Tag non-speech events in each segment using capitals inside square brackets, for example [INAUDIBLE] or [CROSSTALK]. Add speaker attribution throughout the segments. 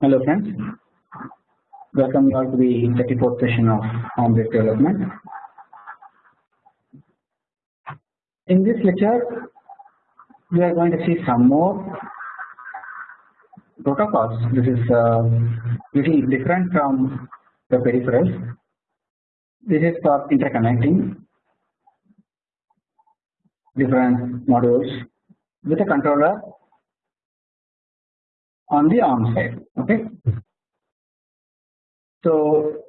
Speaker 1: Hello friends, welcome you all to the 34th session of ARM-based development. In this lecture, we are going to see some more protocols. This is uh, little different from the peripherals. This is for interconnecting different modules with a controller on the ARM side. Okay. So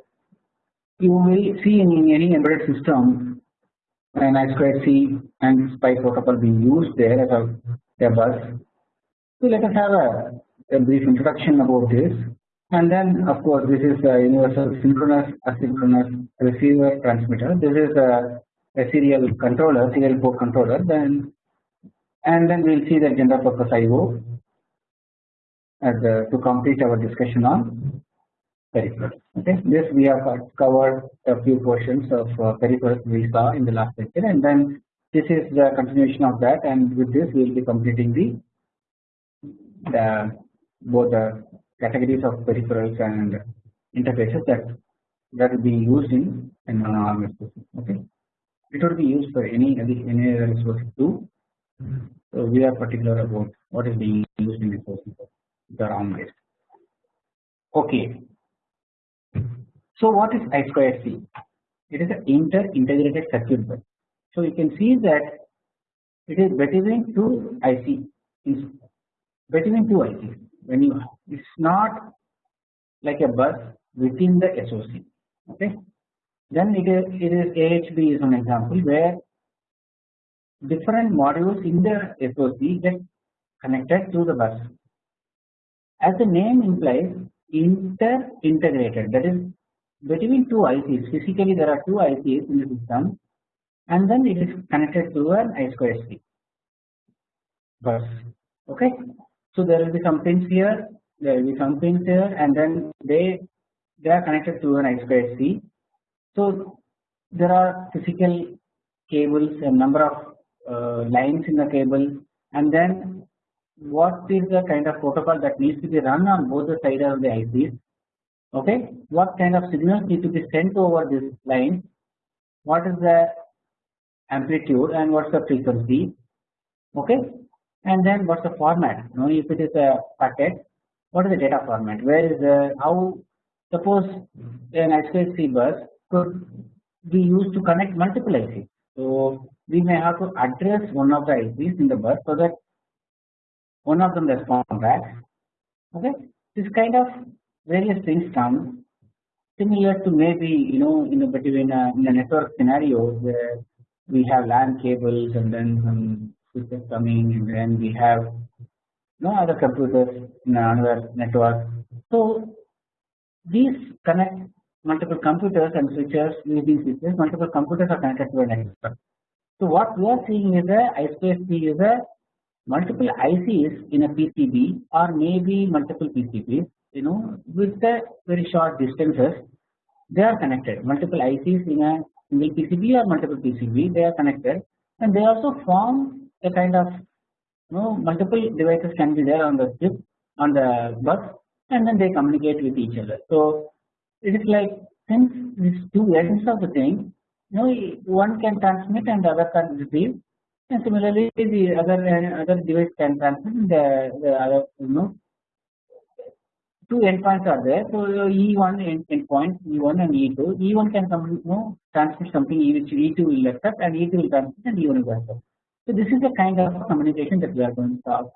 Speaker 1: you will see in any embedded system an I2C and SPI protocol being used there as a, a bus. So let us have a, a brief introduction about this and then of course this is a universal synchronous asynchronous receiver transmitter. This is a, a serial controller, serial port controller then and then we will see the general purpose IO as a, to complete our discussion on peripherals. Okay, this we have covered a few portions of uh, peripherals we saw in the last lecture, and then this is the continuation of that, and with this we will be completing the the both the categories of peripherals and interfaces that that will be used in an ARM system. Okay, it will be used for any any other resource too. So we are particular about what is being used in resources the based. Okay. So what is I2C? It is an inter-integrated circuit bus. So you can see that it is between two IC, between two ICs. When you, it's not like a bus within the SOC. Okay. Then it is, it is AHB is an example where different modules in the SOC get connected to the bus. As the name implies, inter integrated that is between two ICs. Physically, there are two ICs in the system, and then it is connected to an I2C bus. Okay, so there will be some pins here, there will be some pins here, and then they they are connected to an I2C. So there are physical cables, a number of uh, lines in the cable, and then what is the kind of protocol that needs to be run on both the sides of the ICs okay what kind of signals need to be sent over this line? What is the amplitude and what's the frequency? Okay and then what's the format? You know if it is a packet what is the data format? Where is the how suppose an I2C bus could be used to connect multiple ICs so we may have to address one of the ICs in the bus so that one of them respond back okay this kind of various things come similar to maybe you know in a between a, in a network scenario where we have LAN cables and then some switches coming and then we have no other computers in another network. So these connect multiple computers and switches using switches multiple computers are connected to a network. So what we are seeing is a I2C is a multiple ICs in a PCB or maybe multiple PCBs you know with the very short distances they are connected. Multiple ICs in a single PCB or multiple PCB they are connected. And they also form a kind of you know multiple devices can be there on the chip on the bus and then they communicate with each other. So it is like since these two ends of the thing you know one can transmit and the other can receive and similarly the other other device can and the, the other you know two endpoints are there. So E1 endpoint E1 and E2. E1 can come you know transmit something which E2 will accept and E2 will transmit and E1 will accept. So this is the kind of communication that we are going to talk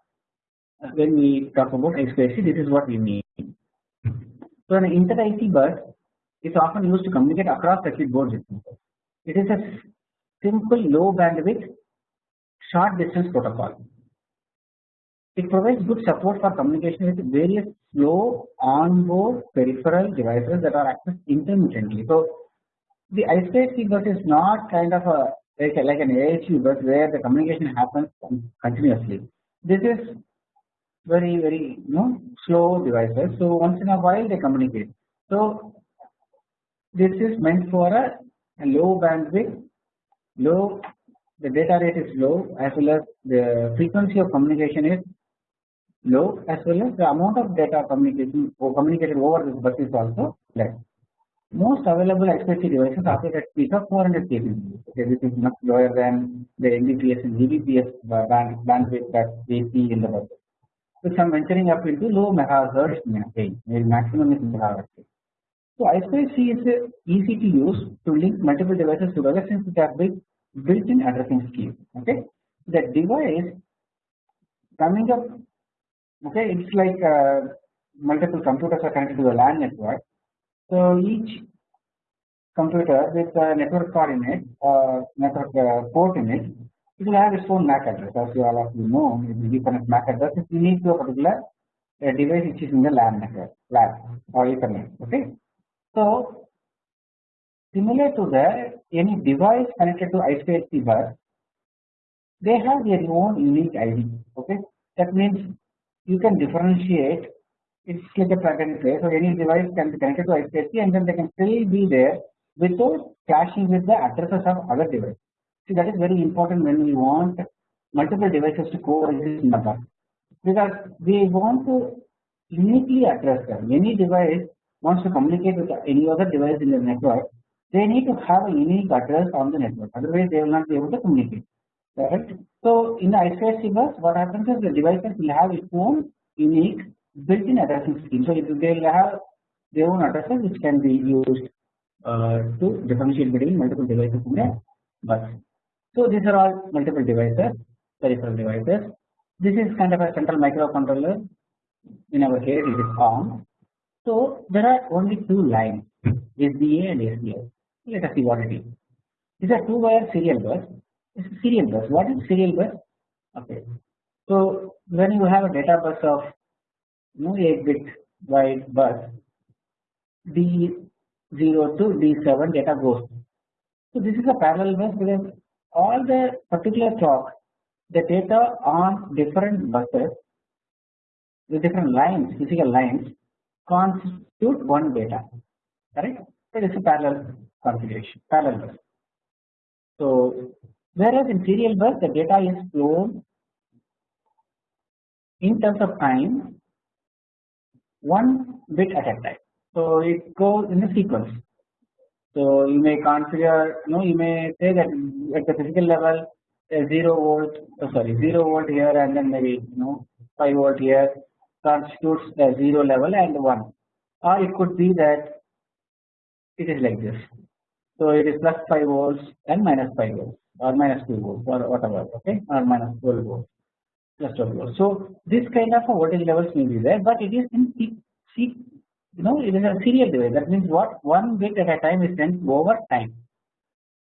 Speaker 1: uh, when we talk about I2C. This is what we mean. So an inter IC bus is often used to communicate across circuit boards. It is a simple low bandwidth short distance protocol. It provides good support for communication with various slow onboard peripheral devices that are accessed intermittently. So the I2C bus is not kind of a like, like an AHB bus where the communication happens continuously. This is very very you know slow devices. So once in a while they communicate. So this is meant for a, a low bandwidth, low the data rate is low as well as the frequency of communication is low as well as the amount of data communication or communicated over this bus is also less. Most available XPC devices operate at speeds of 400 kbps. Okay, this is much lower than the Mbps and Gbps band, bandwidth that we see in the bus. So some venturing up into low megahertz range, maybe maximum is megahertz. So I2C is easy to use to link multiple devices together since it has built-in addressing scheme. Okay, the device coming up. Okay, it's like uh, multiple computers are connected to the LAN network so each computer with a network coordinate uh, network uh, port in it, it will have its own MAC address. As you all of you know, if you connect MAC address is unique to a particular uh, device which is in the LAN network, LAN or Ethernet. Okay. So similar to the any device connected to I2C bus, they have their own unique ID. Okay. That means you can differentiate it's like a plug and play. So any device can be connected to I2C and then they can still be there without clashing with the addresses of other devices. See that is very important when we want multiple devices to coexist in the bus because we want to uniquely address them. Any device wants to communicate with any other device in the network, they need to have a unique address on the network. Otherwise, they will not be able to communicate. Right? So in the I2C bus, what happens is the devices will have its own unique built-in addressing scheme. So they will have their own addresses which can be used uh, to differentiate between multiple devices in the bus. So these are all multiple devices, peripheral devices. This is kind of a central microcontroller. In our case, it is ARM. So there are only two lines, SDA and SDI. Let us see what it is. These are two-wire serial bus. It's a serial bus. What is serial bus? Okay. So when you have a data bus of no 8 bit wide bus D0 to D7 data goes. So this is a parallel bus because all the particular clock the data on different buses the different lines physical lines constitute one data correct So it is parallel configuration parallel bus. So whereas in serial bus the data is flown in terms of time one bit at a time. So it goes in a sequence. So you may configure, you know, you may say that at the physical level, a zero volt, oh sorry, zero volt here, and then maybe you know five volt here constitutes a zero level and one, or it could be that it is like this. So it is plus five volts and minus five volts, or minus two volts, or whatever, okay, or minus twelve volts. 12 volts. So this kind of voltage levels may be there, but it is in see, you know it is a serial device. That means what one bit at a time is sent over time.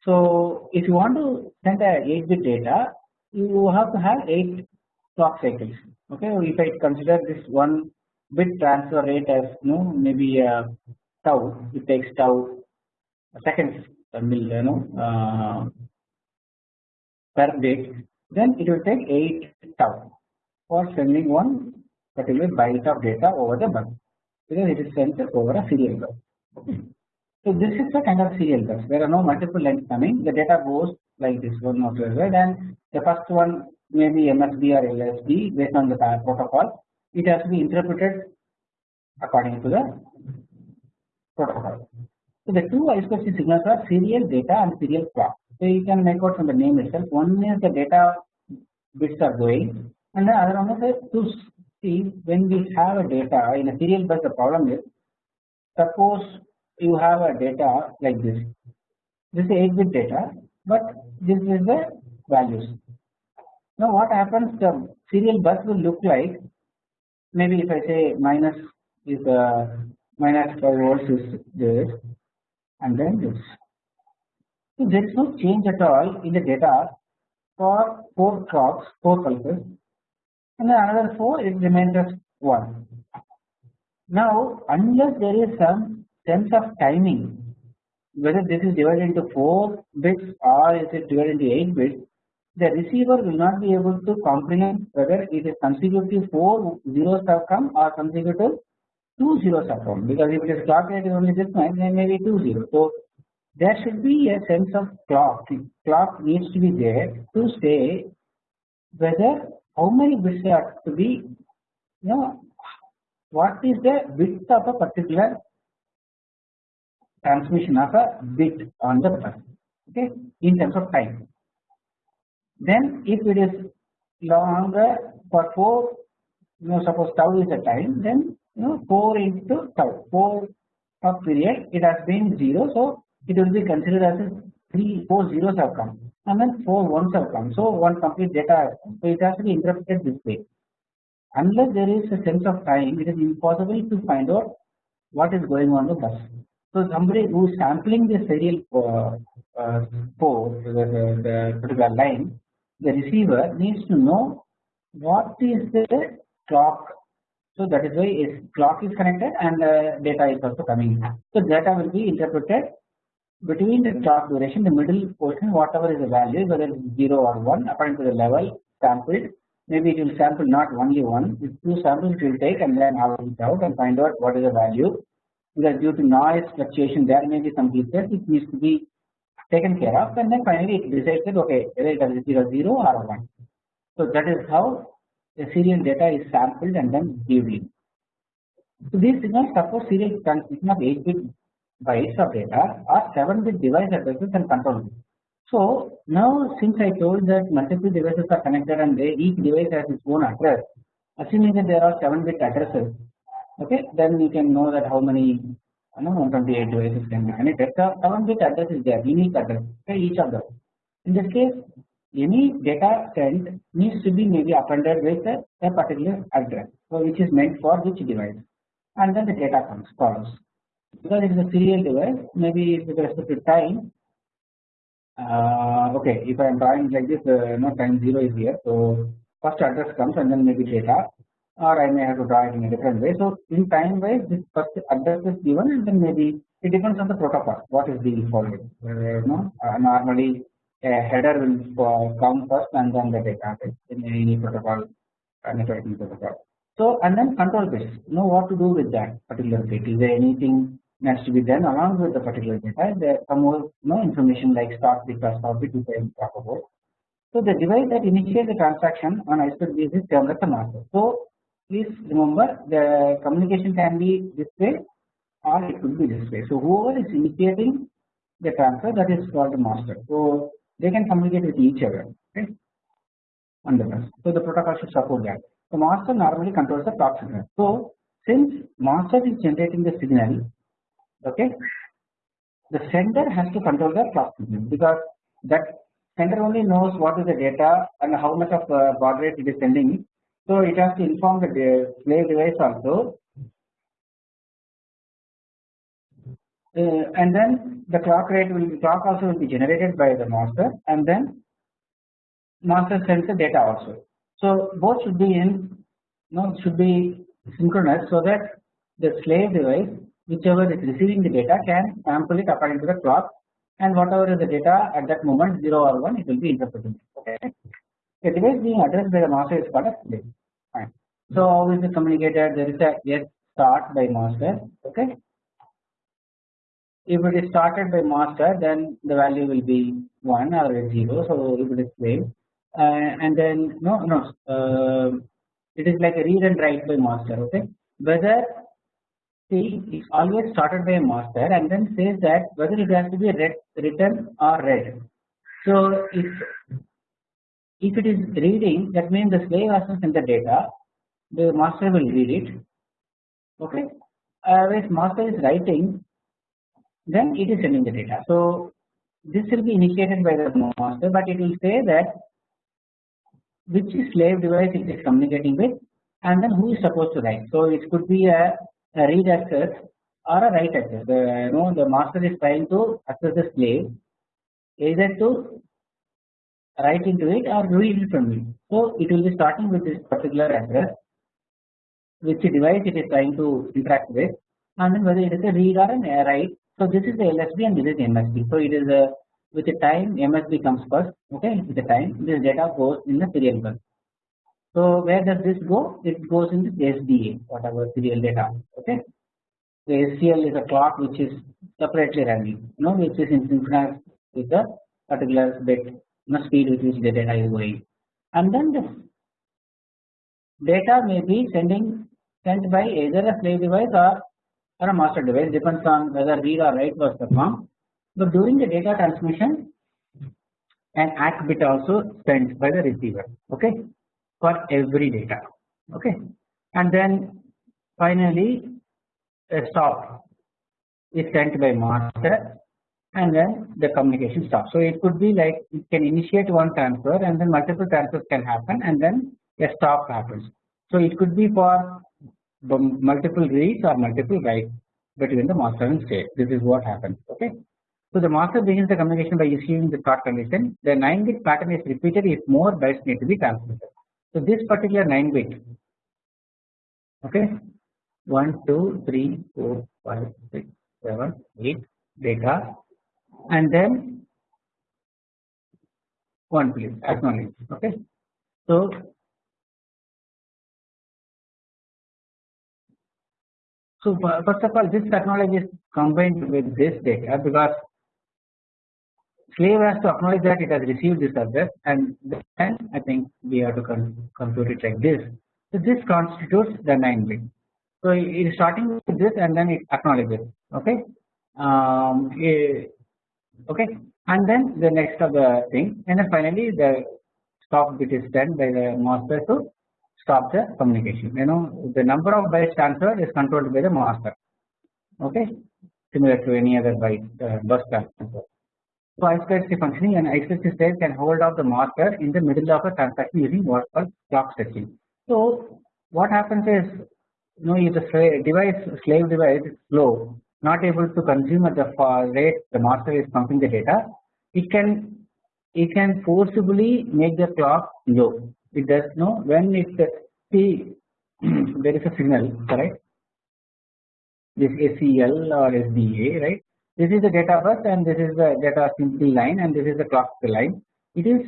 Speaker 1: So if you want to send a 8 bit data, you have to have 8 clock cycles. Okay, if I consider this one bit transfer rate as you know maybe a tau, it takes tau seconds, you know, uh, per bit then it will take 8 tau for sending one particular byte of data over the bus because it is sent over a serial bus. So this is a kind of serial bus. There are no multiple lines coming. The data goes like this one or right, and the first one may be MSB or LSB based on the protocol. It has to be interpreted according to the protocol. So the two I2C signals are serial data and serial clock. So you can make out from the name itself. One is the data bits are going, and the other one is the to see when we have a data in a serial bus. The problem is, suppose you have a data like this. This is 8-bit data, but this is the values. Now what happens? The serial bus will look like maybe if I say minus is the minus 5 volts is this, and then this. So there is no change at all in the data for 4 clocks, 4 pulses and then another 4 it remains as 1. Now unless there is some sense of timing whether this is divided into 4 bits or is it divided into 8 bits the receiver will not be able to comprehend whether it is consecutive 4 zeros have come or consecutive 2 zeros have come because if it is is only this much then maybe 2 zeros. So there should be a sense of clock. Clock needs to be there to say whether how many bits are to be you know what is the width of a particular transmission of a bit on the bus okay in terms of time. Then if it is longer for 4 you know suppose tau is the time then know 4 into tau 4 of period it has been 0 so it will be considered as 3 4 zeros have come and then 4 ones have come. So one complete data has come. So it has to be interpreted this way. Unless there is a sense of time it is impossible to find out what is going on the bus. So somebody who is sampling the serial uh, uh, port the, the, the particular line the receiver needs to know what is the clock so that is why its clock is connected and uh, data is also coming so data will be interpreted between the clock duration the middle portion whatever is the value whether it is 0 or 1 according to the level sampled. Maybe it will sample not only one if two samples it will take and then average it out and find out what is the value. Because due to noise fluctuation there may be some glitches it needs to be taken care of. And then finally it decides that okay whether it is 0 0 or 1 so that is how serial data is sampled and then in. So these signals support serial transmission of 8 bit bytes of data or 7 bit device addresses and control bits. So now since I told that multiple devices are connected and they, each device has its own address, assuming that there are 7 bit addresses, okay, then you can know that how many you know 128 devices can be connected. So 7 bit address is there, unique address, okay, each of them. In this case, any data sent needs to be maybe appended with a, a, particular address. So which is meant for which device. And then the data comes follows. Because it is a serial device maybe with respect to time. Uh, okay if I am drawing like this uh, no time 0 is here. So first address comes and then maybe data. Or I may have to draw it in a different way. So in time wise this first address is given and then maybe it depends on the protocol what is being followed. Uh, no, uh, normally a header will come first and then the data in any protocol networking protocol. So and then control bits know what to do with that particular bit is there anything needs to be done along with the particular data there some more no information like start bit or bit talk about. So the device that initiates the transaction on I2C bus is termed the master. So please remember the communication can be this way or it could be this way. So whoever is initiating the transfer that is called the master. So they can communicate with each other okay on the bus. So the protocol should support that. The master normally controls the clock signal. So since master is generating the signal, okay, the sender has to control the clock signal because that sender only knows what is the data and how much of uh, baud rate it is sending. So it has to inform the slave device also Uh, and then the clock rate will be clock also will be generated by the master and then master sends the data also. So both should be in know should be synchronous so that the slave device whichever is receiving the data can sample it according to the clock and whatever is the data at that moment 0 or 1 it will be interpreted okay. The device being addressed by the master is called a slave fine. So how is it communicated there is a yes start by master okay if it is started by master then the value will be 1 or 0 so if it is slave uh, and then no no uh, it is like a read and write by master okay? Whether see it's always started by a master and then says that whether it has to be read, written or read. So if if it is reading that means the slave has to send the data. The master will read it okay? Uh, whereas master is writing then it is sending the data. So this will be initiated by the master, but it will say that which slave device it is communicating with, and then who is supposed to write. So it could be a, a read access or a write access. The you know the master is trying to access the slave either to write into it or read it from it. So it will be starting with this particular address, which device it is trying to interact with, and then whether it is a read or a write so this is the LSB and this is MSB. So it is a with the time MSB comes first. Okay, with the time this data goes in the serial bus. So where does this go? It goes in the SDA, whatever serial data. Okay, the SCL is a clock which is separately running. You know, which is in synchronous with the particular bit, you know, speed with which the data is going. And then the data may be sending sent by either a slave device or, or a master device depends on whether read or write was performed. But during the data transmission an ACK bit also sent by the receiver okay for every data okay and then finally a stop is sent by master and then the communication stops. So it could be like it can initiate one transfer and then multiple transfers can happen and then a stop happens. So it could be for multiple reads or multiple writes between the master and slave. This is what happens. Okay. So the master begins the communication by issuing the start condition. The 9 bit pattern is repeated if more bytes need to be transmitted. So this particular 9 bit okay 1 2 3 4 5 6 7 8 data and then one please acknowledge okay so so first of all this technology is combined with this data because slave has to acknowledge that it has received this address and then I think we have to compute it like this. So this constitutes the 9 bit. So it is starting with this and then it acknowledges okay? Um, okay? And then the next of the thing. And then finally the stop bit is done by the master. To stop the communication you know the number of bytes transferred is controlled by the master okay similar to any other byte uh, bus transfer. So I2C functioning and I2C state can hold off the master in the middle of a transaction using what's called clock stretching. So what happens is you know if the device slave device is slow not able to consume at the rate the master is pumping the data it can it can forcibly make the clock low it does know when it see [CLEARS THROAT] there is a signal correct? This SCL or SDA right? This is the data bus and this is the data simple line and this is the clock line. It is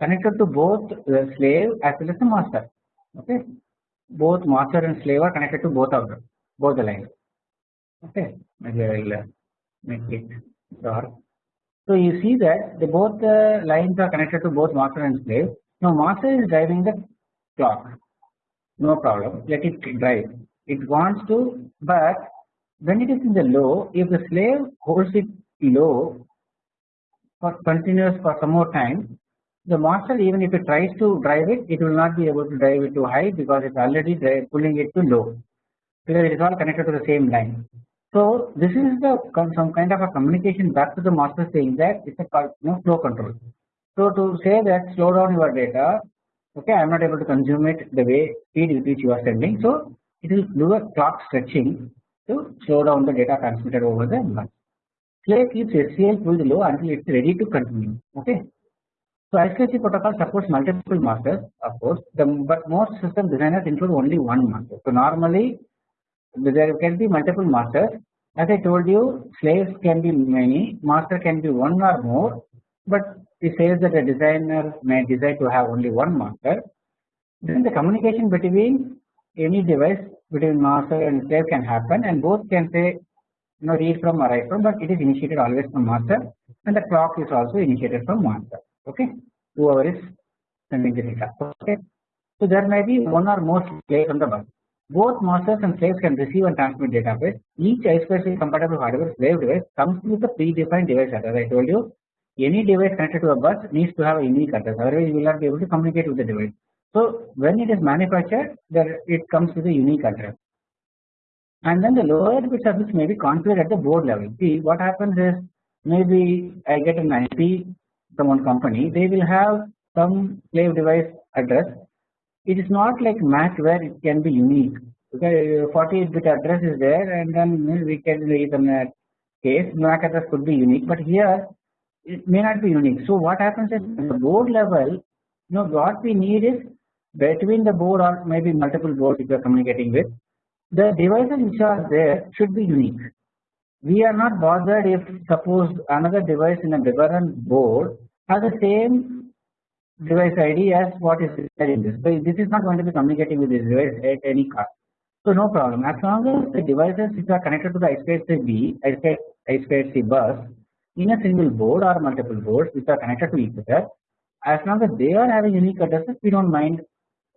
Speaker 1: connected to both the slave as well as the master okay? Both master and slave are connected to both of them both the lines okay? Maybe I will uh, make it dark. So you see that the both the lines are connected to both master and slave. Now master is driving the clock, no problem. Let it drive. It wants to, but when it is in the low, if the slave holds it low for continuous for some more time, the master even if it tries to drive it, it will not be able to drive it to high because it's already pulling it to low because it is all connected to the same line. So this is the some kind of a communication back to the master saying that it's a you know, flow control. So to say that slow down your data, okay, I am not able to consume it the way speed with which you are sending. So it will do a clock stretching to slow down the data transmitted over the bus. Slave keeps SCL pulled low until it's ready to continue. Okay. So I2C protocol supports multiple masters, of course, the, but most system designers include only one master. So normally there can be multiple masters as I told you slaves can be many master can be one or more but it says that a designer may decide to have only one master then the communication between any device between master and slave can happen and both can say you know read from or write from but it is initiated always from master and the clock is also initiated from master okay? Whoever is sending the data. Okay? So there may be one or more slaves on the bus. Both masters and slaves can receive and transmit data bits. Each I2C compatible hardware slave device comes with a predefined device address. I told you any device connected to a bus needs to have a unique address otherwise you will not be able to communicate with the device. So when it is manufactured there it comes with a unique address and then the lower bit service may be configured at the board level. See what happens is maybe I get an IP from one company they will have some slave device address it is not like MAC where it can be unique. Okay, 48 bit address is there and then we can Ethernet uh, case MAC address could be unique, but here it may not be unique. So what happens is at the mm-hmm. board level, you know what we need is between the board or maybe multiple boards if you are communicating with, the devices which are there should be unique. We are not bothered if suppose another device in a different board has the same device ID as what is there in this. So this is not going to be communicating with this device at any cost. So no problem. As long as the devices which are connected to the I2C I2C bus in a single board or multiple boards which are connected to each other, as long as they are having unique addresses, we don't mind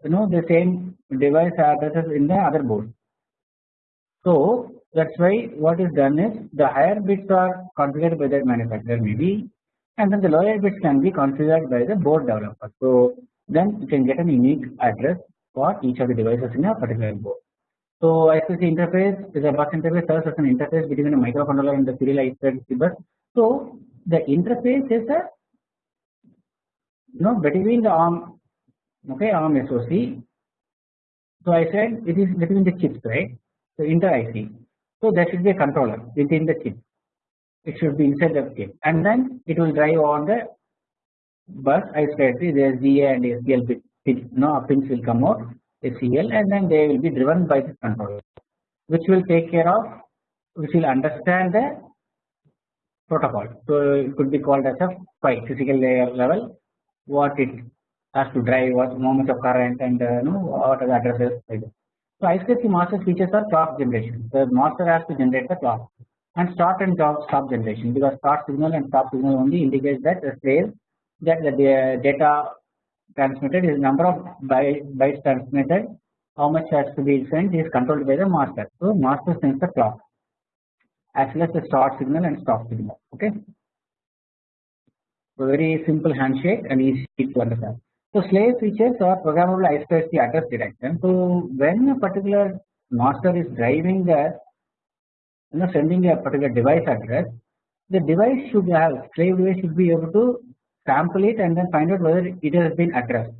Speaker 1: you know the same device addresses in the other board. So that's why what is done is the higher bits are configured by the manufacturer maybe and then the lower bits can be configured by the board developer. So then you can get a unique address for each of the devices in a particular board. So I2C interface is a bus interface serves as an interface between a microcontroller and the serial I2C bus. So the interface is a you know between the ARM okay ARM SOC. So I said it is between the chips right. So inter IC. So there should be a controller within the chip. It should be inside the chip and then it will drive on the bus I said there is SDA and SCL bit no pins will come out SCL and then they will be driven by the controller which will take care of which will understand the protocol. So it could be called as a PHY physical layer level what it has to drive what moment of current and uh, know what are the addresses So I2C master features are clock generation. The master has to generate the clock and start and stop generation because start signal and stop signal only indicates that the slave that the data transmitted is number of bytes transmitted how much has to be sent is controlled by the master. So master sends the clock as well as the start signal and stop signal okay. So very simple handshake and easy to understand. So slave features are programmable I2C address detection. So when a particular master is driving the you know sending a particular device address, the device should have slave device should be able to sample it and then find out whether it has been addressed.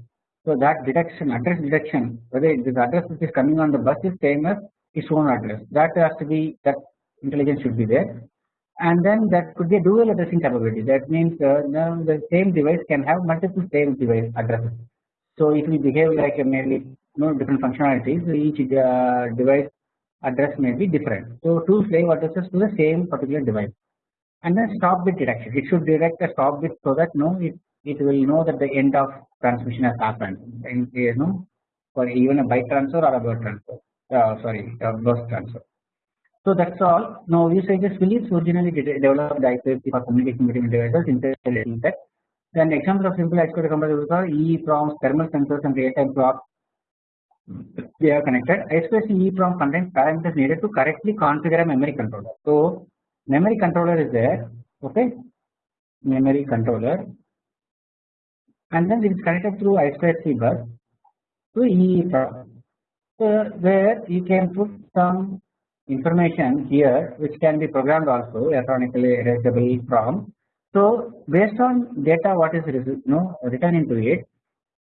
Speaker 1: So that detection address detection whether this address which is coming on the bus is same as its own address that has to be that intelligence should be there. And then that could be a dual addressing capability. That means uh, the same device can have multiple same device addresses. So it will behave like a merely you know different functionalities. Each uh, device address may be different. So two slave addresses to the same particular device. And then stop bit detection. It should detect a stop bit so that no it it will know that the end of transmission has happened. And you know for even a byte transfer or a word transfer. Uh, sorry a burst transfer. So that's all. Now usages Philips originally developed I2C for communication between devices intelligently that. Then examples of simple I2C computers are EEPROMs, thermal sensors and real-time clock. They are connected. I2C EEPROM contains parameters needed to correctly configure a memory controller. So memory controller is there, okay? Memory controller, and then it is connected through I2C bus to EEPROM. So there you can put some information here which can be programmed also electronically erasable PROM. So based on data what is you know, written into it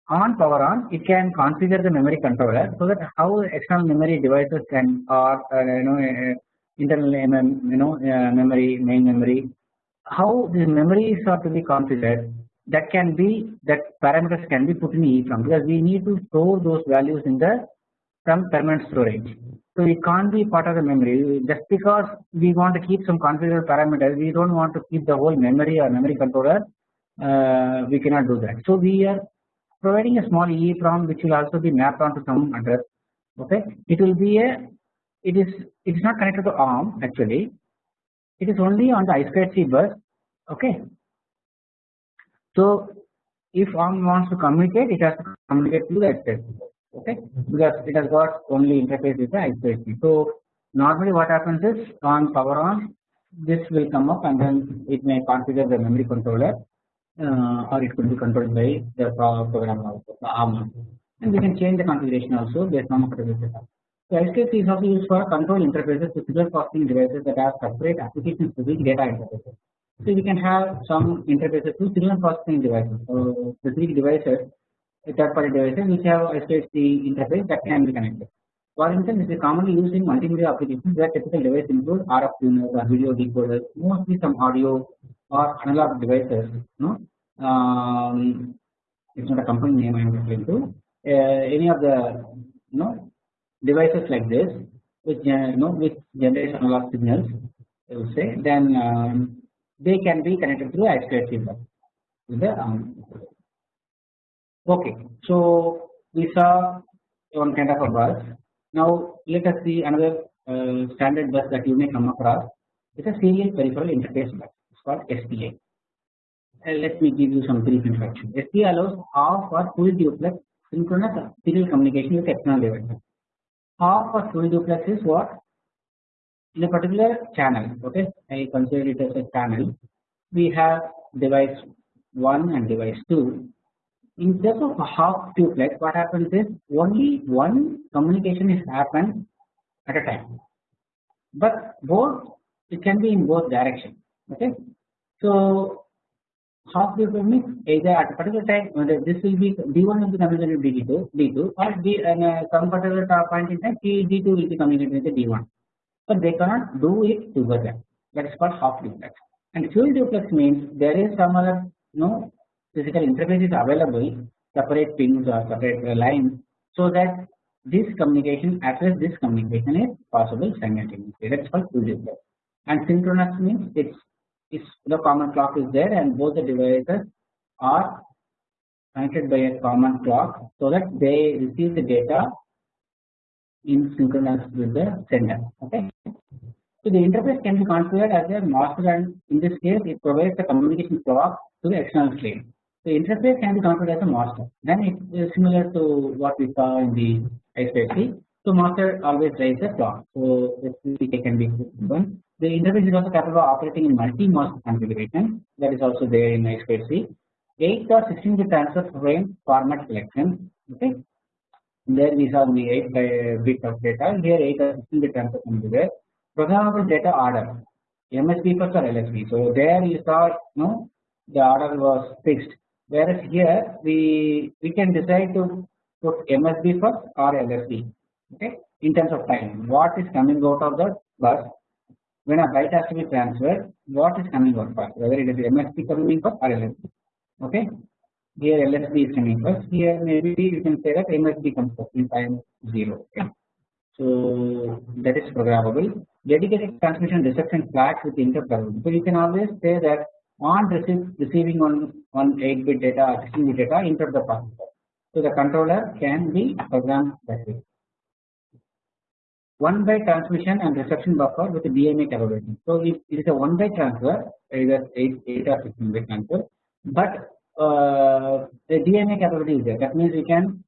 Speaker 1: on power on it can configure the memory controller so that how external memory devices can or uh, you know uh, internal mm, you know uh, memory main memory how the memories are to be configured that can be that parameters can be put in EEPROM because we need to store those values in the some permanent storage. So it can't be part of the memory just because we want to keep some configurable parameters we don't want to keep the whole memory or memory controller uh, we cannot do that. So we are providing a small EEPROM which will also be mapped onto some address okay it will be a it is it is not connected to ARM actually it is only on the I2C bus okay. So if ARM wants to communicate it has to communicate to the I2C bus okay because it has got only interface with the I2C. So normally what happens is on power on this will come up and then it may configure the memory controller uh, or it could be controlled by the program also the ARM and we can change the configuration also based on the setup. So I2C is also used for control interfaces to signal processing devices that have separate applications to specific data interfaces. So we can have some interfaces to signal processing devices. So specific devices third party devices which have I2C interface that can be connected. For instance, it is commonly used in multimedia applications where typical devices include RF tuners or video decoders, mostly some audio or analog devices. No, um, it's not a company name I am referring to. Uh, any of the you know devices like this, which uh, you know which generate analog signals, I would say, then um, they can be connected through I2C with the um, Okay, so we saw one kind of a bus. Now let us see another uh, standard bus that you may come across. It's a serial peripheral interface bus. It's called SPI. Uh, let me give you some brief introduction. SPI allows half or full duplex synchronous serial communication with external devices. Half or full duplex is what? In a particular channel, okay, I consider it as a channel. We have device 1 and device 2. In case of a half duplex, what happens is only one communication is happened at a time, but both it can be in both directions. Okay, so half duplex means either at a particular time this will be D1 will be communicated with D2, D2 or D and uh, some particular point in time D2 will be communicated with D1, but they cannot do it together. That is called half duplex. And full duplex means there is some other no physical interface is available, separate pins or separate lines, so that this communication as this communication is possible simultaneously. That is called full. And synchronous means it's is the common clock is there and both the devices are connected by a common clock so that they receive the data in synchronous with the sender okay. So the interface can be configured as a master and in this case it provides the communication clock to the external slave. The interface can be configured as a master then it is similar to what we saw in the I2C. So master always drives the clock so this can be one the interface is also capable of operating in multi-master configuration that is also there in I2C. 8 or 16 bit transfer frame format selection. Okay, there we saw the 8 bit of data. Here 8 or 16 bit transfer can be there. Programmable data order, MSB first or LSB. So there you saw no the order was fixed. Whereas here we we can decide to put MSB first or LSB. Okay, in terms of time, what is coming out of the bus? When a byte has to be transferred what is coming out first? Whether it is MSB coming first or LSB okay? Here LSB is coming first. Here maybe you can say that MSB comes first in time 0 okay? So that is programmable. Dedicated transmission reception flags with interrupt so you can always say that on receiving on on 8 bit data or 16 bit data into the processor so the controller can be programmed that way one byte transmission and reception buffer with DMA capability. So it is a one byte transfer, either 8, 8 or 16 byte transfer, but uh, the DMA capability is there. That means we can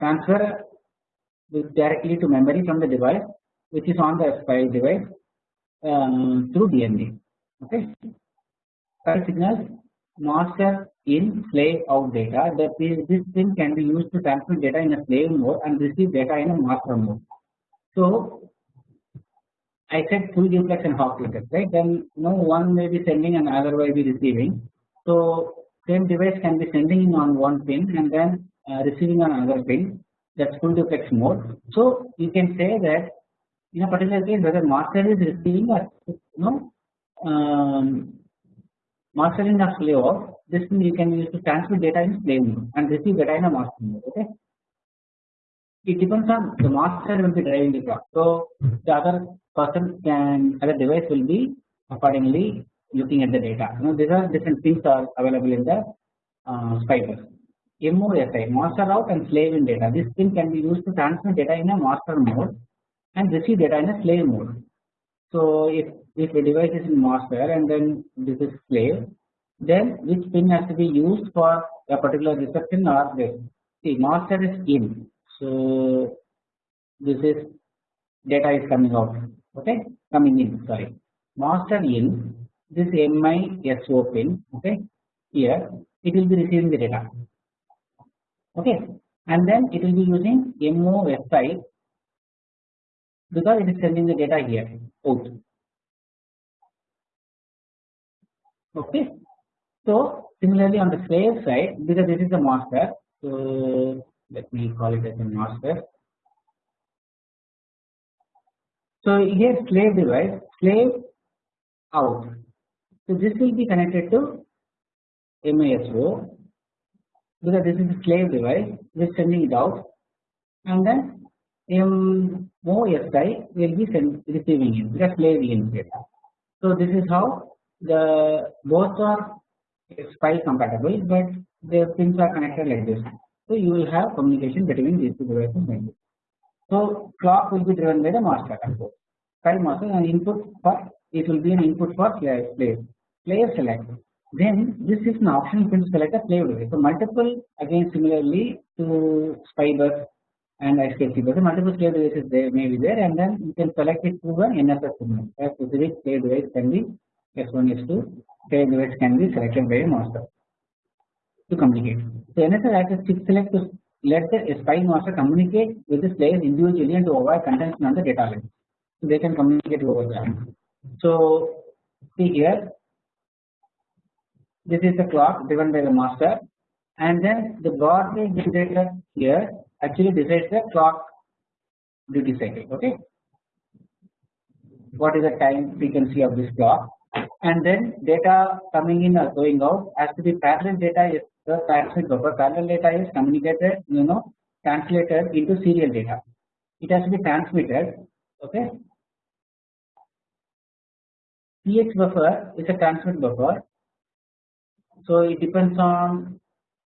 Speaker 1: transfer directly to memory from the device, which is on the file device um, through DMA. Okay. File signals master in slave out data. That is, this thing can be used to transmit data in a slave mode and receive data in a master mode. So I said full duplex and half duplex, right? Then no one may be sending and other may be receiving. So same device can be sending on one pin and then uh, receiving on another pin. That's full duplex mode. So you can say that in a particular case whether master is receiving or no um, mastering of slave off, this thing you can use to transmit data in slave mode and receive data in a master mode. Okay it depends on the master will be driving the clock. So the other person can other device will be accordingly looking at the data. You know, these are different things are available in the uh, SPI-bus. MOSI master out and slave in data. This thing can be used to transmit data in a master mode and receive data in a slave mode. So if if a device is in master and then this is slave, then which pin has to be used for a particular reception or this? See, master is in so this is data is coming out okay? Coming in sorry. Master in this MISO pin okay? Here it will be receiving the data okay? And then it will be using MOSI because it is sending the data here out okay so similarly on the slave side because this is the master so let me call it as a master. So here slave device slave out. So this will be connected to MISO because this is a slave device we are sending it out and then MOSI will be send, receiving it because slave in data. So this is how the both are SPI compatible but the pins are connected like this. So you will have communication between these two devices. So clock will be driven by the master control. File master and input for it will be an input for slave slave slave select. then this is an option you can select a slave device. So multiple again similarly to SPI bus and I2C bus, multiple slave devices there may be there, and then you can select it through an NSS signal. A specific slave device can be S1, S2, slave device can be selected by a master to communicate. So acts as chip select to let the SPI master communicate with the slaves individually and to avoid contention on the data line. So they can communicate over that. So see here this is the clock driven by the master and then the rate generator here actually decides the clock duty cycle okay what is the time frequency of this clock and then data coming in or going out has to be parallel data is the transmit buffer. Parallel data is communicated you know translated into serial data. It has to be transmitted okay? TX buffer is a transmit buffer. So it depends on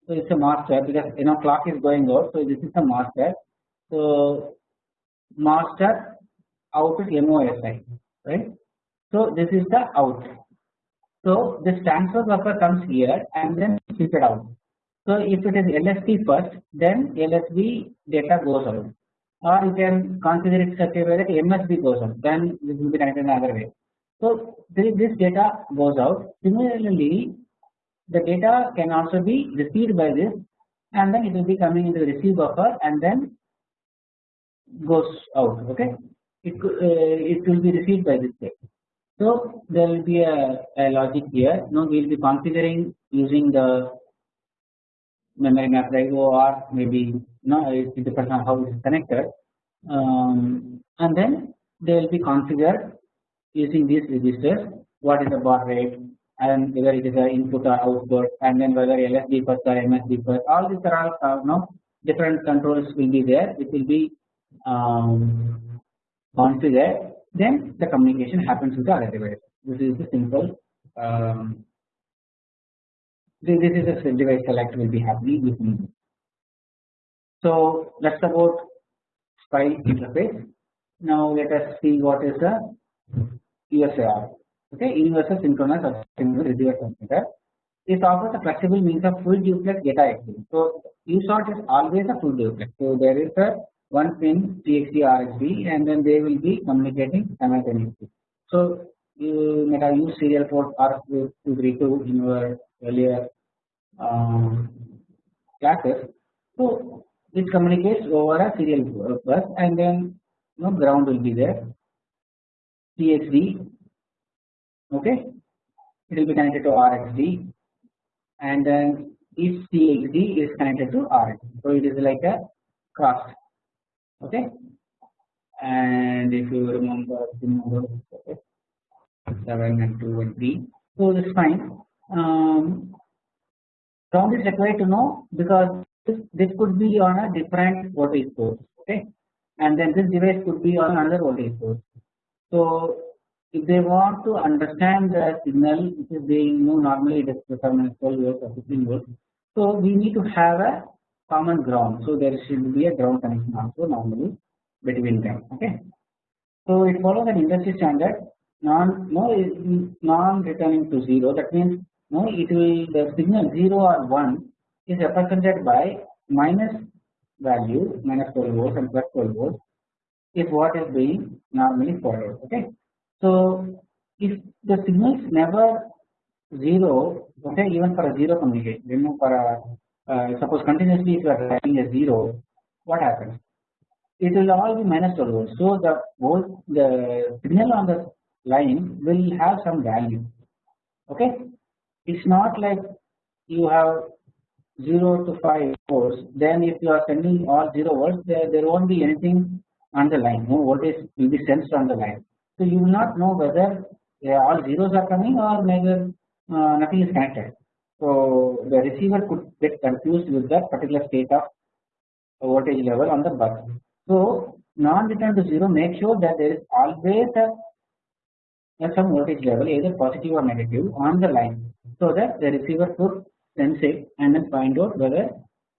Speaker 1: so it's a master because you know clock is going out so this is the master. So master out is MOSI right? So this is the out so this transfer buffer comes here and then it out. So if it is LSB first then LSB data goes out. Or you can consider it such a way that MSB goes out. Then this will be connected in another way. So this data goes out. Similarly the data can also be received by this and then it will be coming into the receive buffer and then goes out okay? It uh, it will be received by this way so there will be a, a logic here. Now we will be configuring using the memory map IO or maybe no it depends on how it is connected. Um, and then they will be configured using these registers what is the baud rate and whether it is an input or output and then whether LSB first or MSB first. All these are all uh, no different controls will be there which will be um, configured then the communication happens with the other device. This is the simple um, this, is a device select will be happening with me. So that's about SPI interface. Now let us see what is the USART okay universal synchronous observable receiver transmitter. It offers a flexible means of full duplex data exchange. So USART is always a full duplex. So there is a one pin TXD RXD and then they will be communicating simultaneously. So you may have used serial port RS232 in your earlier um, classes. So it communicates over a serial bus and then you know ground will be there. TXD okay? It will be connected to RXD and then each TXD is connected to RX so it is like a cross okay? And if you remember the okay, 7 and 2 and 3 so that's fine. Um, ground is required to know because this, this could be on a different voltage source okay? And then this device could be on another voltage source. So if they want to understand the signal which is being you know normally it is 12 volts or 15 volts so we need to have a common ground so there should be a ground connection also normally between them okay so it follows an industry standard non no non returning to 0 that means no it will the signal 0 or 1 is represented by minus value minus 12 volts and plus 12 volts is what is being normally followed okay so if the signal is never zero, okay, even for a zero communication, remove for a uh, suppose continuously if you are writing a zero, what happens? It will all be minus 12 volts. So the volt, the signal on the line will have some value. Okay, it's not like you have 0 to 5 volts. Then if you are sending all 0 volts, there, there won't be anything on the line. No voltage will be sensed on the line. So you will not know whether all zeros are coming or neither uh, nothing is connected. So the receiver could get confused with that particular state of voltage level on the bus. So non-return to zero make sure that there is always a, some voltage level either positive or negative on the line so that the receiver could sense it and then find out whether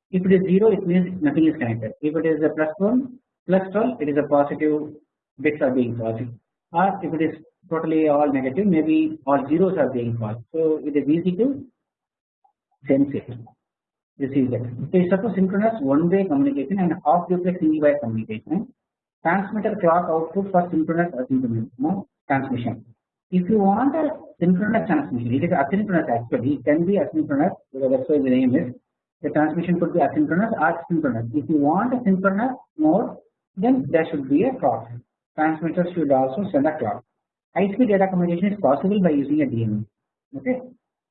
Speaker 1: if it is zero it means nothing is connected. If it is a plus one plus 12 it is a positive bits are being positive or if it is totally all negative maybe all zeros are being false. So it is easy to sense it receive that. So suppose synchronous one way communication and half duplex single wire communication transmitter clock output for synchronous asynchronous no, transmission. If you want a synchronous transmission it is asynchronous actually it can be asynchronous that's why the name is the transmission could be asynchronous or synchronous. If you want a synchronous mode then there should be a clock. Transmitter should also send a clock. High speed data communication is possible by using a DMA. Okay,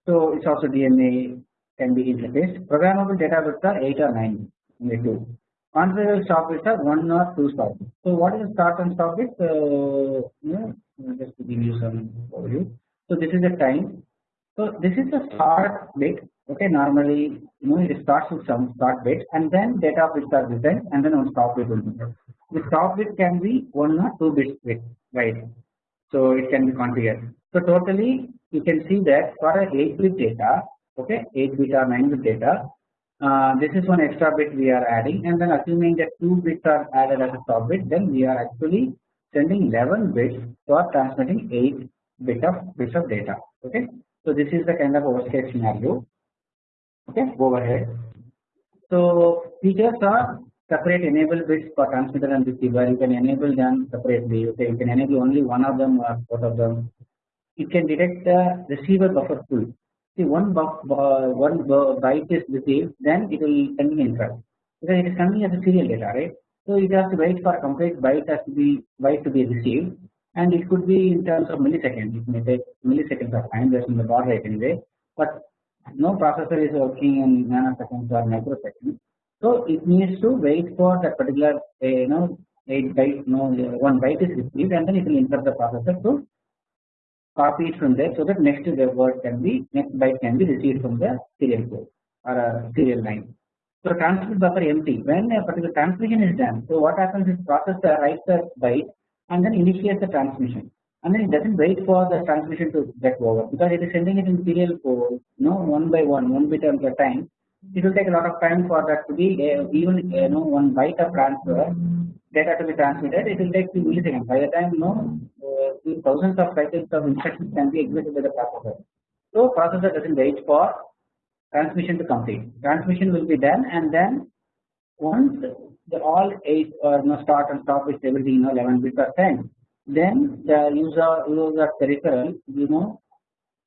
Speaker 1: so it's also DMA can be interfaced. Programmable data bits are 8 or 9 only 2. Configurable stop bits are 1 or 2 stop bits. So what is the start and stop bit? Uh, you know, just to give you some overview. So this is the time. So this is the start bit. Okay, normally you know it starts with some start bit and then data bits are written and then one stop bit will be there. The stop bit can be 1 or 2 bits bit wide. So it can be configured. So totally you can see that for a 8 bit data okay 8 bit or 9 bit data. Uh, this is one extra bit we are adding and then assuming that 2 bits are added as a stop bit then we are actually sending 11 bits for transmitting 8 bit of bits of data. Okay so this is the kind of worst case scenario. Okay overhead so features are separate enable bits for transmitter and receiver. You can enable them separately. Okay you can enable only one of them or both of them. It can detect the receiver buffer full see one buff, uh, one byte is received then it will send an interrupt because it is coming as a serial data right? So it has to wait for a complete byte has to be byte to be received and it could be in terms of milliseconds. It may take milliseconds of time just in the baud rate anyway but no processor is working in nanoseconds or microseconds. So it needs to wait for that particular uh, you know 8 byte no one byte is received and then it will interrupt the processor to copy it from there so that next word can be next byte can be received from the serial code or a serial line. So transmit buffer empty when a particular transmission is done. So what happens is processor writes the byte and then initiates the transmission and then it doesn't wait for the transmission to get over because it is sending it in serial code you know one by one one bit at a time it will take a lot of time for that to be uh, even you know one byte of transfer data to be transmitted it will take few milliseconds by the time you know uh, thousands of cycles of instructions can be executed by the processor. So processor doesn't wait for transmission to complete. Transmission will be done and then once the all eight or you know, start and stop is everything you know 11 bits are sent then the user user peripheral you know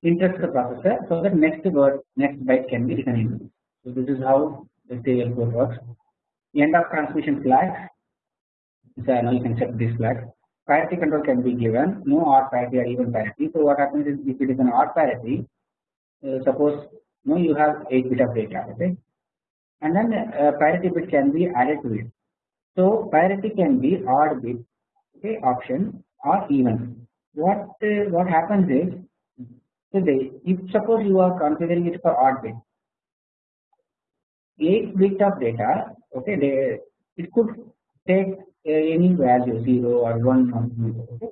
Speaker 1: interrupts the processor so that next word next byte can be written in. So this is how the serial code works. End of transmission flag. So now you can set this flag parity control can be given. No odd parity or even parity. So what happens is if it is an odd parity uh, suppose no you have 8 bit of data okay? And then uh, parity bit can be added to it. So parity can be odd bit okay option or even. What uh, what happens is they, if suppose you are configuring it for odd bit 8 bit of data okay they it could take uh, any value 0 or 1 or 0 okay?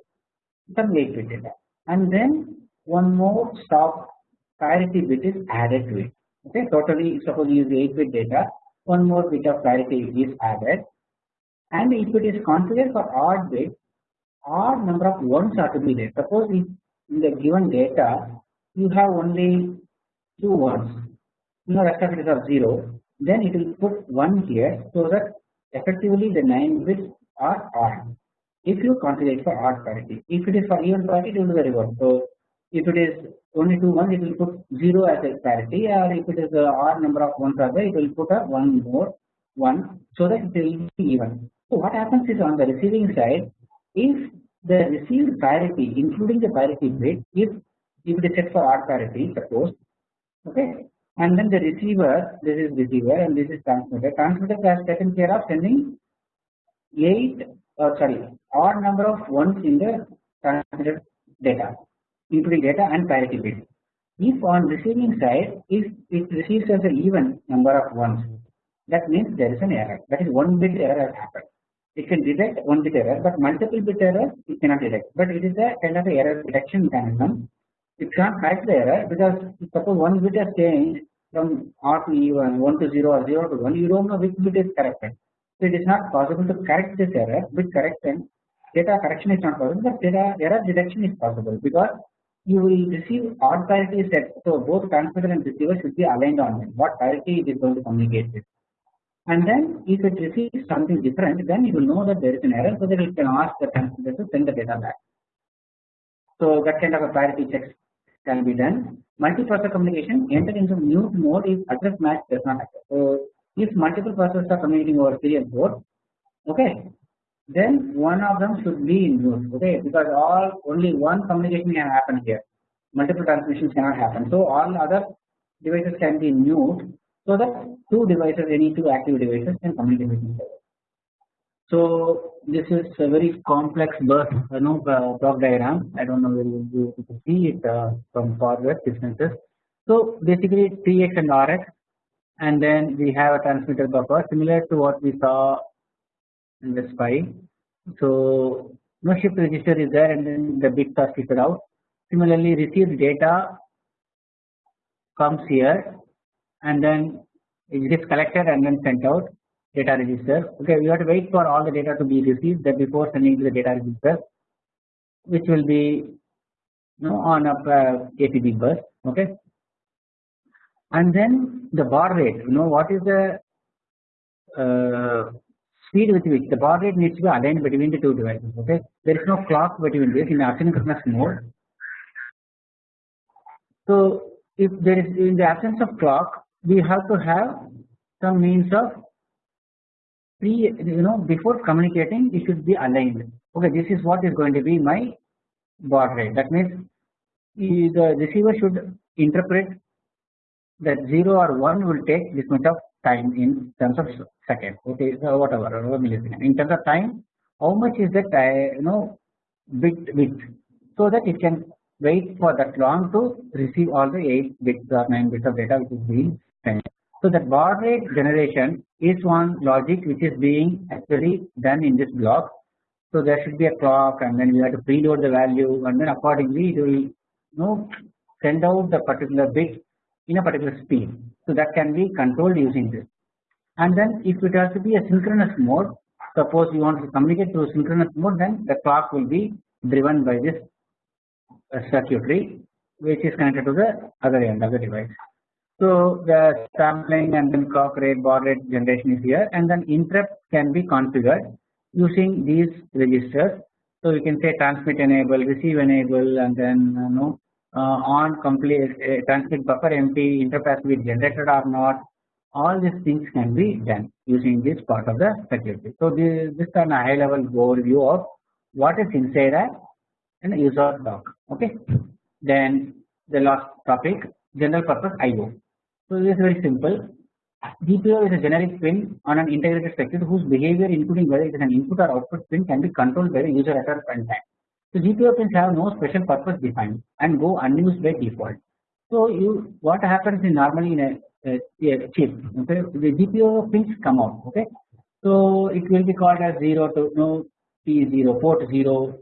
Speaker 1: 8 bit data and then one more stop parity bit is added to it okay? Totally suppose you use 8 bit data one more bit of parity is added. And if it is configured for odd bit odd number of ones are to be there. Suppose if in the given data you have only two ones you know rest of it is of 0 then it will put 1 here so that effectively the 9 bits are odd if you configure it for odd parity if it is for even parity it will be the reverse so if it is only two ones it will put 0 as a parity or if it is odd number of ones are there it will put a one more one so that it will be even. So what happens is on the receiving side if the received parity including the parity bit if if it is set for odd parity suppose okay and then the receiver this is receiver and this is transmitter. Transmitter has taken care of sending 8 or sorry odd number of ones in the transmitted data including data and parity bit. If on receiving side if it receives as an even number of ones that means there is an error. That is one bit error has happened. It can detect one bit error but multiple bit error it cannot detect. But it is a kind of error detection mechanism. It cannot correct the error because suppose one bit has changed from odd to even 1 to 0 or 0 to 1 you don't know which bit is corrected so it is not possible to correct this error bit correction data correction is not possible, but data error detection is possible because you will receive odd parity set. So both transmitter and receiver should be aligned on. What parity it is going to communicate with. And then if it receives something different, then you will know that there is an error, so that you can ask the transmitter to send the data back. So that kind of a parity checks can be done. Multiprocessor communication enter into mute mode if address match does not occur. So if multiple processors are communicating over serial port, okay, then one of them should be in mute, okay, because all only one communication can happen here. Multiple transmissions cannot happen. So all other devices can be mute, so that two devices, any two active devices can communicate with each other. So this is a very complex bus, you know, uh, block diagram. I don't know whether you, you can see it uh, from forward distances. So basically TX and RX, and then we have a transmitter buffer similar to what we saw in the SPI. So no shift register is there, and then the bits are shifted out. Similarly, received data comes here, and then it is collected and then sent out data register. Okay, we have to wait for all the data to be received that before sending to the data register, which will be you know, on a uh, bus. Okay, and then the baud rate. You know what is the uh, speed with which the baud rate needs to be aligned between the two devices. Okay, there is no clock between this in asynchronous mode. So if there is in the absence of clock, we have to have some means of pre you know before communicating it should be aligned okay this is what is going to be my baud rate that means the receiver should interpret that 0 or 1 will take this much of time in terms of second. Okay so whatever millisecond. In terms of time how much is that uh, you know bit width? So that it can wait for that long to receive all the 8 bits or 9 bits of data which is being sent. So that baud rate generation is one logic which is being actually done in this block. So there should be a clock and then you have to preload the value and then accordingly it will you know send out the particular bit in a particular speed. So that can be controlled using this. And then if it has to be a synchronous mode, suppose you want to communicate through synchronous mode, then the clock will be driven by this uh, circuitry which is connected to the other end of the device. So the sampling and then clock rate, baud rate generation is here, and then interrupt can be configured using these registers. So you can say transmit enable, receive enable, and then you know uh, on complete uh, transmit buffer empty, to be generated or not. All these things can be done using this part of the security. So this, this is a high level overview of what is inside a an USART block. Okay. Then the last topic general purpose IO. So this is very simple. GPIO is a generic pin on an integrated circuit whose behavior including whether it is an input or output pin can be controlled by the user at a runtime. So GPIO have no special purpose defined and go unused by default. So you what happens is normally in a, a, a chip okay the GPIO pins come out okay? So it will be called as 0 to no P0 port 0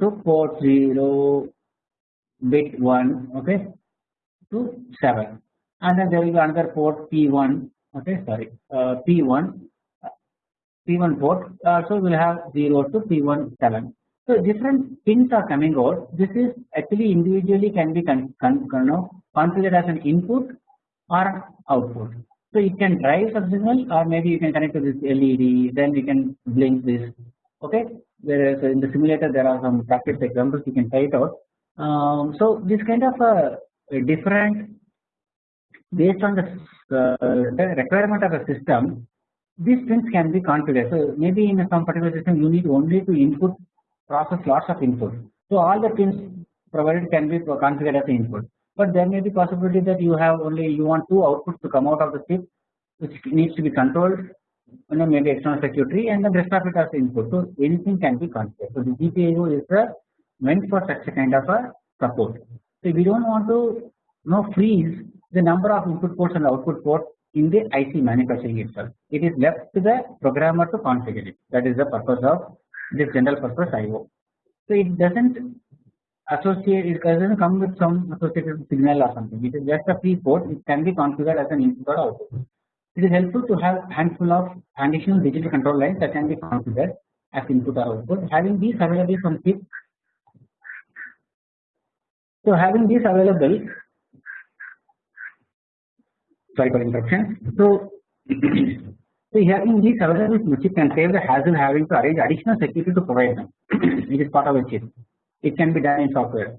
Speaker 1: to port 0 bit 1 okay to 7 and then there will be another port P1 okay sorry uh, P1 P1 port uh, so we will have 0 to P1 7 so different pins are coming out. This is actually individually can be con, con, you configured as an input or output. So it can drive some signal or maybe you can connect to this LED then we can blink this. Okay? Whereas in the simulator there are some practice examples you can try it out. Um, so this kind of a, a different based on the, uh, requirement of a system these pins can be configured. So maybe in some particular system you need only to input process lots of input. So all the pins provided can be configured as input. But there may be possibility that you have only you want two outputs to come out of the chip which needs to be controlled you know maybe external circuitry and the rest of it as input. So anything can be configured. So the GPIO is uh, meant for such a kind of a support. So we don't want to you know freeze the number of input ports and output ports in the IC manufacturing itself. It is left to the programmer to configure it. That is the purpose of this general purpose IO. So it doesn't associate, it doesn't come with some associated signal or something. It is just a free port. It can be configured as an input or output. It is helpful to have handful of additional digital control lines that can be configured as input or output having these available from chip. So having these available sorry for interruption. So [CLEARS THROAT] so having these available from chip can save the hassle having to arrange additional security to provide them. [CLEARS THROAT] it is part of the chip. It can be done in software.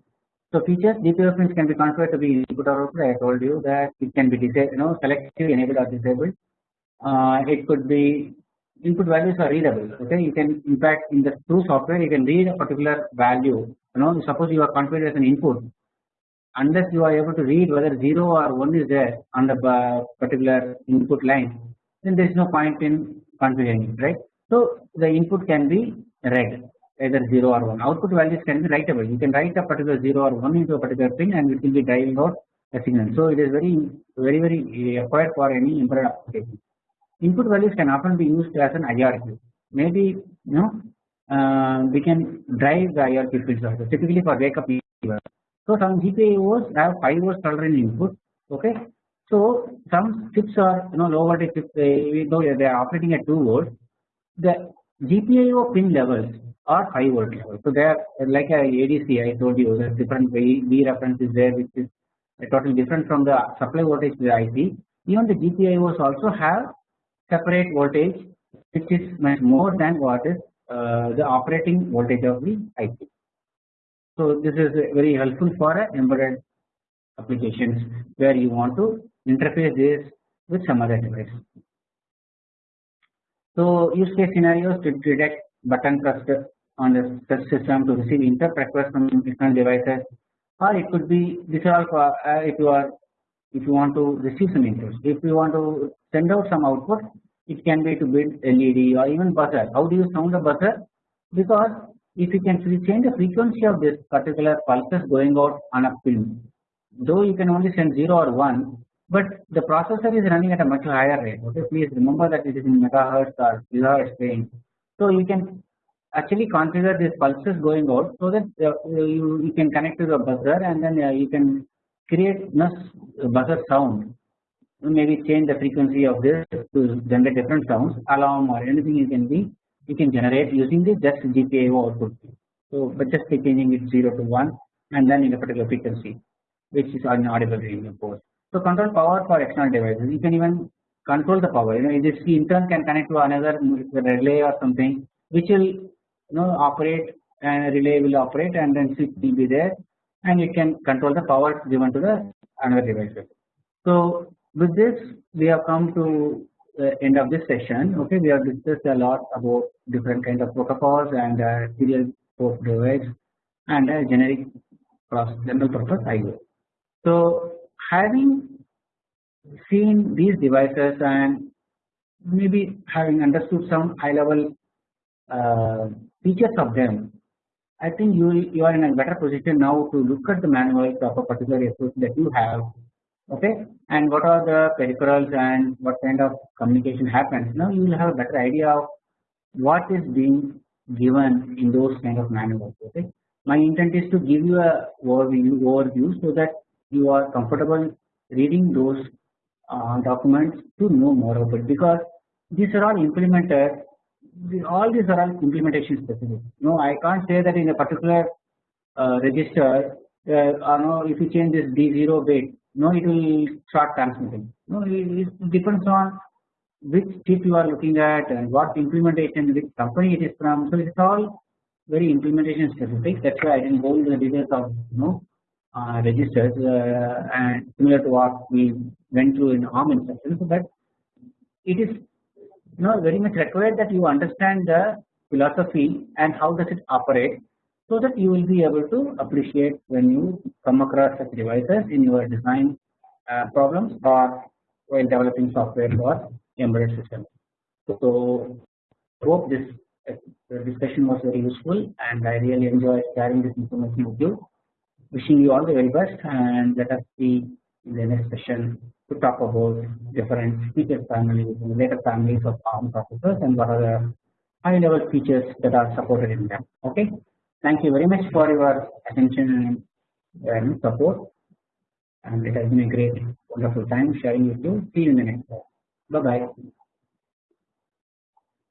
Speaker 1: So features GPIO pins can be configured to be input or output. I told you that it can be disabled, you know, selective, enabled or disabled. Uh, it could be input values are readable. Okay, you can in fact in the true software you can read a particular value. You know, suppose you are configured as an input, unless you are able to read whether 0 or 1 is there on the uh, particular input line, then there is no point in configuring it, right. So the input can be read either 0 or 1. Output values can be writable. You can write a particular 0 or 1 into a particular pin and it will be driving out a signal. So it is very, very, very required for any embedded application. Input values can often be used as an IRQ. Maybe you know uh, we can drive the IRQ pins also typically for wake up. So some GPIOs have 5 volts tolerant input. Okay. So some chips are you know low voltage chips. They, though they are operating at 2 volts. The GPIO pin levels are 5 volt level. So they are like a ADC I told you the different V reference is there which is totally different from the supply voltage to the IC. Even the GPIOs also have separate voltage which is much more than what is uh, the operating voltage of the IC. So this is very helpful for embedded applications where you want to interface this with some other device. So use case scenarios to detect button press on the system to receive interrupt requests from external devices or it could be this all for uh, if you are if you want to receive some inputs if you want to send out some output it can be to build LED or even buzzer. How do you sound a buzzer? Because if you can change the frequency of this particular pulses going out on a film though you can only send 0 or 1 but the processor is running at a much higher rate. Okay please remember that it is in megahertz or gigahertz range. So you can actually configure these pulses going out. So that uh, you, you can connect to the buzzer and then uh, you can create nice buzzer sound. Maybe change the frequency of this to generate different sounds alarm or anything you can be you can generate using the just GPIO output. So but just changing it 0 to 1 and then in a particular frequency which is an audible range of course. So control power for external devices you can even control the power you know this intern can connect to another relay or something which will you know operate and relay will operate and then switch will be there and you can control the power given to the another device. So with this we have come to the end of this session okay we have discussed a lot about different kind of protocols and uh, serial port device and uh, generic cross general purpose IO. So having seen these devices and maybe having understood some high level uh, features of them I think you you are in a better position now to look at the manuals of a particular SOC that you have okay? And what are the peripherals and what kind of communication happens? Now you will have a better idea of what is being given in those kind of manuals okay? My intent is to give you a overview overview so that you are comfortable reading those uh, documents to know more about because these are all implemented all these are all implementation specific. No, I can't say that in a particular uh, register, uh, or no, if you change this D0 bit, no, it will start transmitting. No, it, it depends on which chip you are looking at and what implementation, which company it is from. So it's all very implementation specific. That's why I didn't go into the details of you know uh, registers uh, and similar to what we went through in ARM instructions. but it is you know very much required that you understand the philosophy and how does it operate so that you will be able to appreciate when you come across such devices in your design uh, problems or while developing software for embedded systems. So hope this uh, discussion was very useful and I really enjoyed sharing this information with you. Wishing you all the very best and let us see in the next session to talk about different feature families and later families of ARM processors and what are the high level features that are supported in them. Okay. Thank you very much for your attention and support and it has been a great wonderful time sharing with you. See you in the next slide. Bye bye.